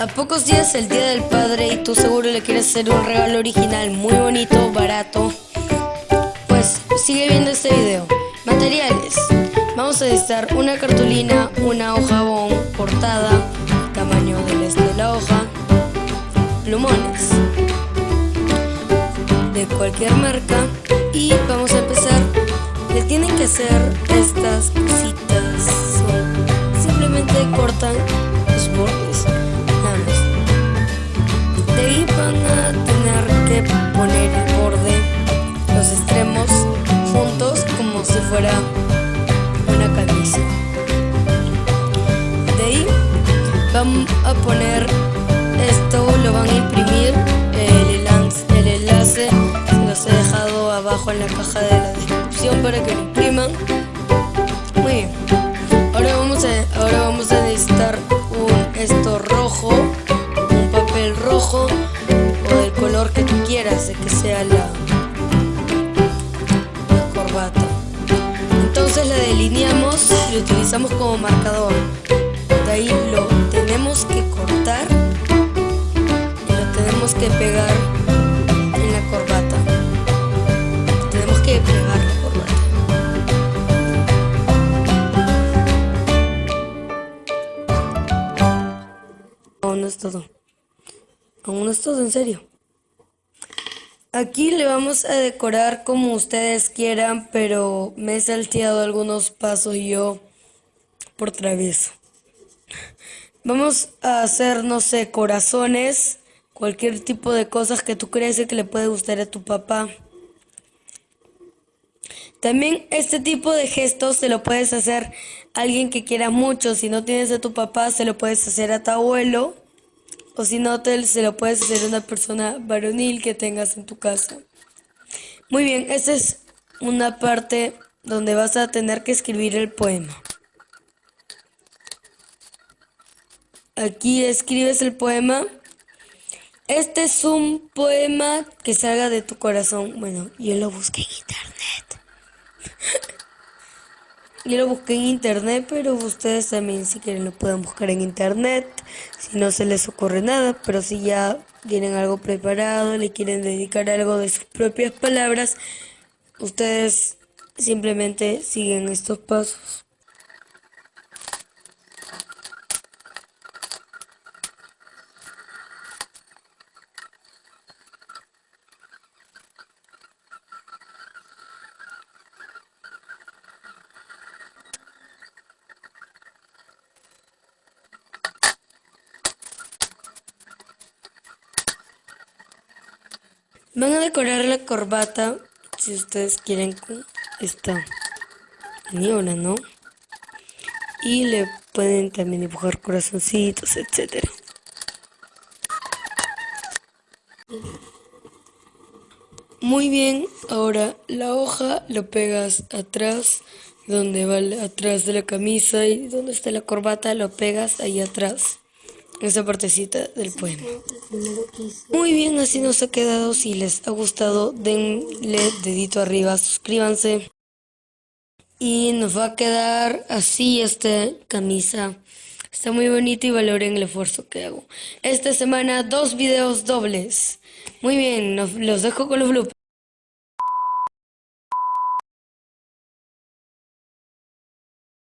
A pocos días el Día del Padre y tú seguro le quieres hacer un regalo original muy bonito, barato, pues sigue viendo este video. Materiales. Vamos a necesitar una cartulina, una hoja bon cortada, tamaño del de la hoja, plumones de cualquier marca y vamos a empezar. Le tienen que hacer estas cositas. Simplemente cortan fuera una camisa. De ahí van a poner esto, lo van a imprimir, el, el enlace los he dejado abajo en la caja de la descripción para que lo impriman. Muy bien. Ahora vamos a, ahora vamos a lo utilizamos como marcador. De ahí lo tenemos que cortar y lo tenemos que pegar en la corbata. Tenemos que pegar la corbata. No, no es todo. Aún no es todo en serio. Aquí le vamos a decorar como ustedes quieran, pero me he salteado algunos pasos yo por travieso. Vamos a hacer, no sé, corazones, cualquier tipo de cosas que tú crees que le puede gustar a tu papá. También este tipo de gestos se lo puedes hacer a alguien que quiera mucho. Si no tienes a tu papá, se lo puedes hacer a tu abuelo o si no, te, se lo puedes hacer a una persona varonil que tengas en tu casa. Muy bien, esta es una parte donde vas a tener que escribir el poema. Aquí escribes el poema. Este es un poema que salga de tu corazón. Bueno, yo lo busqué en internet. Yo lo busqué en internet, pero ustedes también si quieren lo pueden buscar en internet, si no se les ocurre nada, pero si ya tienen algo preparado, le quieren dedicar algo de sus propias palabras, ustedes simplemente siguen estos pasos. Van a decorar la corbata, si ustedes quieren, con esta niebla, ¿no? Y le pueden también dibujar corazoncitos, etcétera. Muy bien, ahora la hoja lo pegas atrás, donde va atrás de la camisa y donde está la corbata lo pegas ahí atrás esa partecita del poema. Muy bien, así nos ha quedado. Si les ha gustado, denle dedito arriba, suscríbanse. Y nos va a quedar así esta camisa. Está muy bonita y valoren el esfuerzo que hago. Esta semana dos videos dobles. Muy bien, los dejo con los bloopers.